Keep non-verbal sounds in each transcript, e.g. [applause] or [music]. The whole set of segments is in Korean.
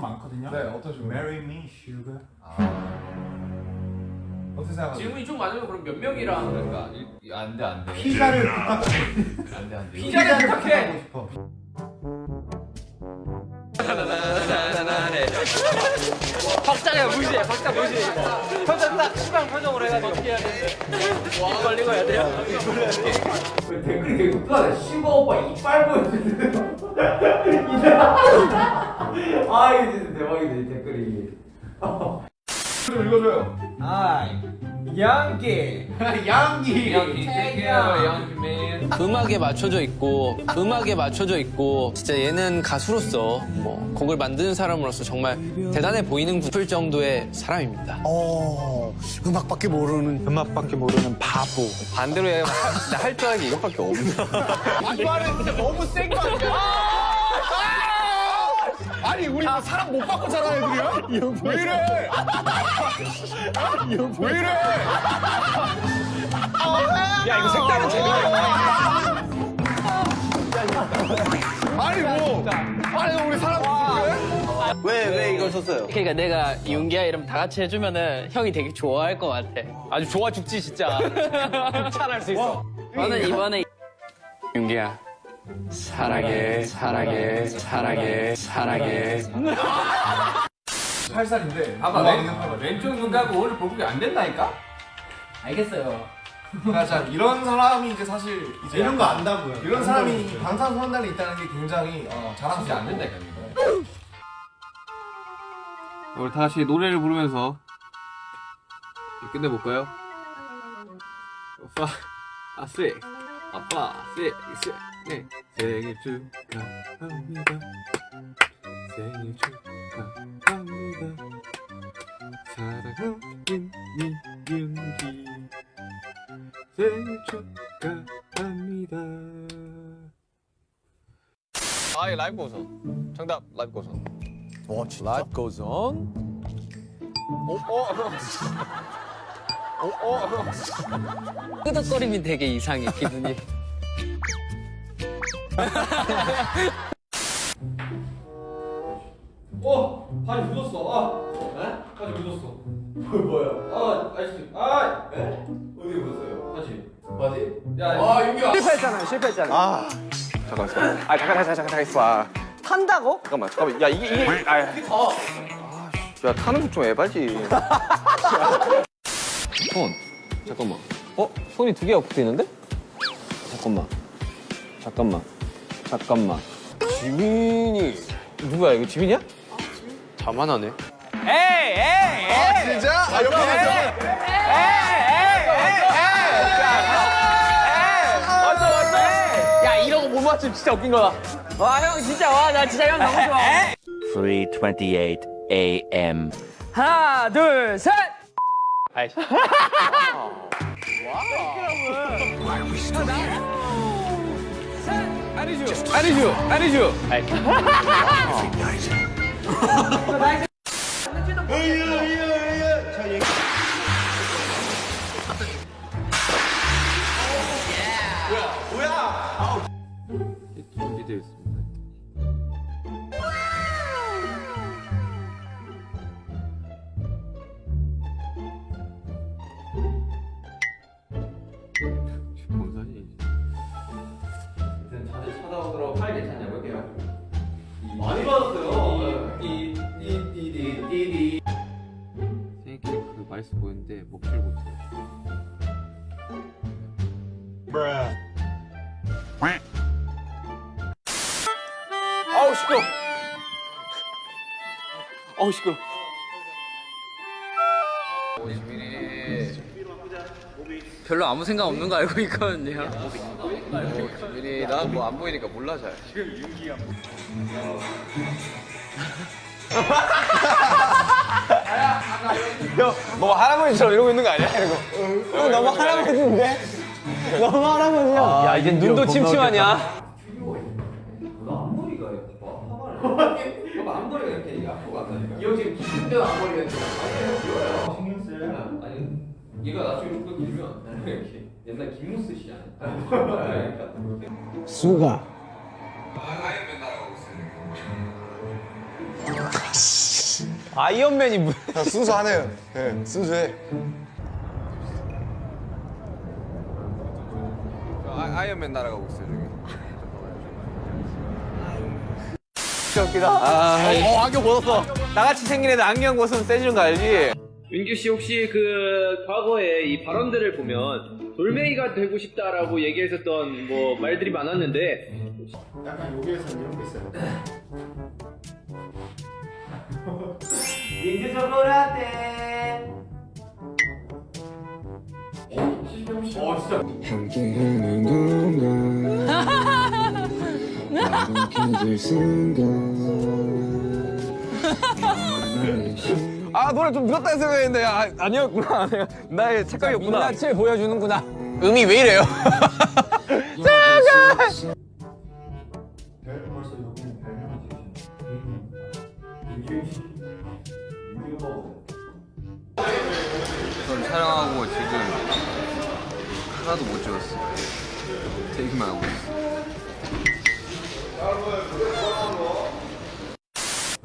좀 많거든요. 네, 어떤 식으로? Marry me, sugar. 어떻게 생각하세요? 질문이 좀 많으면 그럼 몇 명이랑 그러니까 이- 안돼 안돼 피자를 부탁해. 안돼 안돼 피자를 부탁해. 싶어. 박자가 무시해 박자 무시해 표정 딱 시방 표정으로 해가지고 어떻게 해야 되는데 입 벌리고 해야 돼요? 댓글이 되게 독하네 슈가 오빠 이빨 보여주는데 [laughs] 아 이게 진짜 대박이네 이 댓글이 좀 읽어줘요. 양기 양기. 양기 양기맨 음악에 맞춰져 있고 음악에 맞춰져 있고 진짜 얘는 가수로서 뭐 곡을 만드는 사람으로서 정말 대단해 보이는 싶을 정도의 사람입니다. 어, 음악밖에 모르는. 음악밖에 모르는 바보. 반대로 할줄 아는 게 이것밖에 없어. 아니, 우리 뭐 사람 못 바꿔 자라는 애들이야? [laughs] 왜 이래? [laughs] 왜 이래? 야 이거 색다른 재미가 [laughs] 아니, 뭐. 아니, 우리 사람. 왜 왜 이걸 썼어요? 그러니까 내가 윤기야 이름 다 같이 해주면은 형이 되게 좋아할 것 같아. 아주 좋아 죽지 진짜. 극찬할 수 있어. 저는 이번에 윤기야 사랑해 사랑해 사랑해 사랑해. [laughs] 살살인데. 봐봐 와, 왼, 왼쪽 눈 감고 오늘 볼국이 안 된다니까? 알겠어요 그러니까 자, 이런 사람이 이제 사실 이제 이런 거 안다고요. 이런 사람이 방탄소년단에 있다는 게 굉장히 어, 자랑스럽고 안 된다니까 우리 다 같이 노래를 부르면서 끝내볼까요? 아빠 아쓰 아빠 쓰 네. 생일 축하합니다 생일 축하합니다 사랑하는 이윤기 생일 축하합니다 아이 라이브 고선. 정답 라이브 고선. 와, 진짜. Life goes on. 오, 어, 어, 어. 끄덕거림이 되게 이상해 기분이. [laughs] [laughs] 어! 바지 묻었어. 아! 에? 바지 묻었어. 뭐, 뭐야? 아, 아저씨. 아! 에? 어디 묻었어요? 바지. 바지? 야, 아, 윤기야. 실패했잖아요. 실패했잖아요. 아. 잠깐 있어. 아 잠깐 잠깐 잠깐 잠깐 있어. 탄다고? 잠깐만 잠깐만. 야 이게 이게. 아, 야 타는 거좀 해봐지. [laughs] 손. 잠깐만. 어? 손이 두 개가 붙어 있는데? 잠깐만. 잠깐만. 잠깐만. 지민이. 누구야 이거 지민이야? 자만하네. 아, 진짜? 아, 옆에 있어. 야 이런 거못 맞추면 진짜 웃긴 거다. 와 형 진짜 와 나 진짜 형 너무 좋아. 3:28 a.m. 하나 둘 셋. [laughs] 아 니죠. 아니죠. 아니죠. 준비되 [laughs] 맛있어 보이는데 먹질 못해요. 아우 시끄러. 아우 시끄러. 별로 아무 생각 없는 거 알고 있거든요. 지민이 난뭐안 보이니까 몰라 잘. [laughs] 너 할아버지처럼 이러고 있는 거 아니야? 이거. 형 너무 할아버지인데? 너무 할아버지야. 야 이제 눈도 침침하냐? 너 앞머리가 이렇게 앞으로 간다니까 이형 지금 긴데 앞머리가 이렇게 아니 귀여워요 신경 쓰 아니 얘가 나중에 좀더 길면 이렇게 옛날 김무스 씨 아니야? 그러니까 수가. 아이언맨이 뭐. 야, 순수하네요. 예, 순수해. 아, 이언맨 날아가고 있어요. 진짜 웃기다. 아, 어, 안경 벗었어. 나같이 생긴 애들 안경 벗으면 세지는 거 알지? 윤규 씨 혹시 그 과거에 이 발언들을 보면 돌멩이가 되고 싶다라고 얘기했었던 뭐 말들이 많았는데 약간 여기에서 이런 게 있어요. 민규 초콜라떼. 어 진짜. 함께하는 동안 행복해질 순간 아, 노래 좀 늦었다 생각했는데, 아, 아니었구나. [laughs] 나의 착각이었구나. 민낯을 보여주는구나. 음이 왜 이래요? [laughs] [laughs] 별벌 촬영하고 지금 하나도 못 찍었어. 테이크만 하고 있어.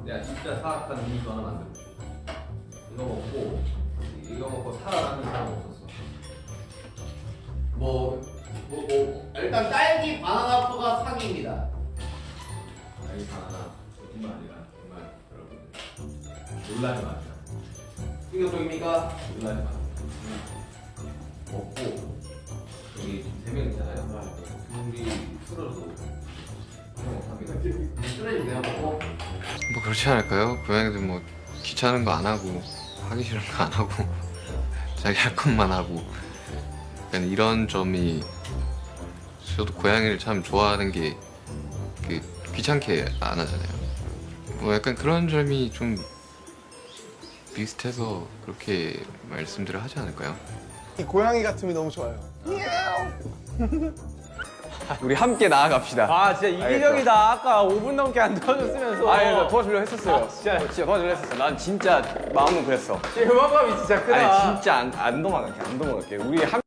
내가 진짜 사악한 음료수 하나 만들고 이거 먹고 이거 먹고 살아나는 사람 없었어. 뭐, 뭐, 뭐 일단 딸기 바나나 포가 상입니다. 아니 하나 거짓말 아니라 정말 여러분들 놀라지 마세요. 이거 보입니까? 놀라지 마세요. 먹고 여기 세명 있잖아요. 쓰레기 내가 먹고. 뭐 그렇지 않을까요? 고양이들 뭐 귀찮은 거 안 하고 하기 싫은 거 안 하고 [laughs] 자기 할 것만 하고 약간 이런 점이 저도 고양이를 참 좋아하는 게그 귀찮게 안 하잖아요. 뭐 약간 그런 점이 좀 비슷해서 그렇게 말씀들을 하지 않을까요? 이 고양이 같음이 너무 좋아요. [laughs] 우리 함께 나아갑시다. 아, 진짜 이기적이다. 아까 5분 넘게 안 도와줬으면서. 아, 예, 도와주려 했었어요. 진짜, 진짜 도와주려 했었어. 난 진짜 마음은 그랬어. 음악감이 진짜 크다. 아니, 진짜 안, 안 도망갈게, 안 도망갈게. 우리 함